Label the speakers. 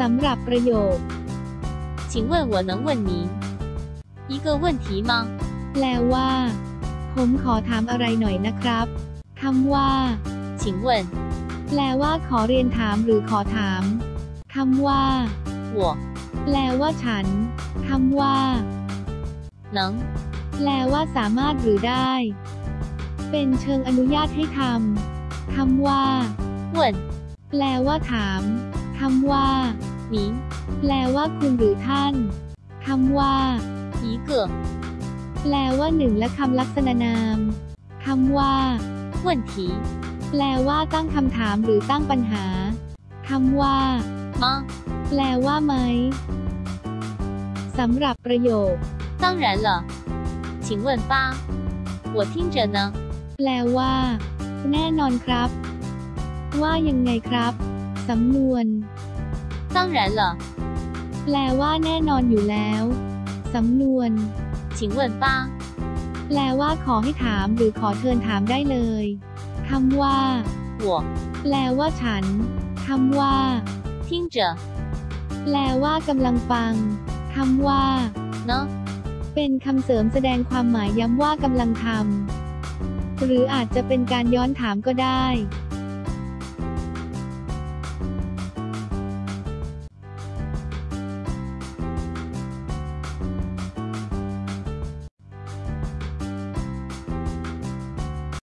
Speaker 1: สำหรับประโยค
Speaker 2: 请问我能问您一个问题吗？
Speaker 1: แปลว่า ผมขอถามอะไรหน่อยนะครับคำว่า
Speaker 2: 请问
Speaker 1: แปลว่าขอเรียนถามหรือขอถามคำว่า
Speaker 2: 我
Speaker 1: แปลว่าฉันคำว่า
Speaker 2: 能
Speaker 1: แปลว่าสามารถหรือได้ เป็นเชิงอนุญาตให้ทำคำว่า
Speaker 2: 问
Speaker 1: แปลว่าถาม คำว่า
Speaker 2: 您
Speaker 1: แปลว่าคุณหรือท่านคำว่า
Speaker 2: 一个
Speaker 1: แปลว่าหนึ่งและคำลักษณะนามคำว่า
Speaker 2: 问题
Speaker 1: แปลว่าตั้งคำถามหรือตั้งปัญหาคำว่า
Speaker 2: 吗？
Speaker 1: แปลว่าไหมสำหรับประโยค
Speaker 2: 当然了，请问吧，我听着呢。
Speaker 1: แปลว่า แน่นอนครับ ว่ายังไงครับ สำนวน
Speaker 2: 当然了，
Speaker 1: แปลว่าแน่นอนอยู่แล้วสำนวน
Speaker 2: 请问吧，
Speaker 1: แปลว่าขอให้ถามหรือขอเชิญถามได้เลยคำว่า
Speaker 2: 我
Speaker 1: แปลว่าฉันคำว่า
Speaker 2: 听着
Speaker 1: แปลว่ากำลังฟังคำว่า
Speaker 2: 呢。
Speaker 1: เป็นคำเสริมแสดงความหมายย้ำว่ากำลังทำหรืออาจจะเป็นการย้อนถามก็ได้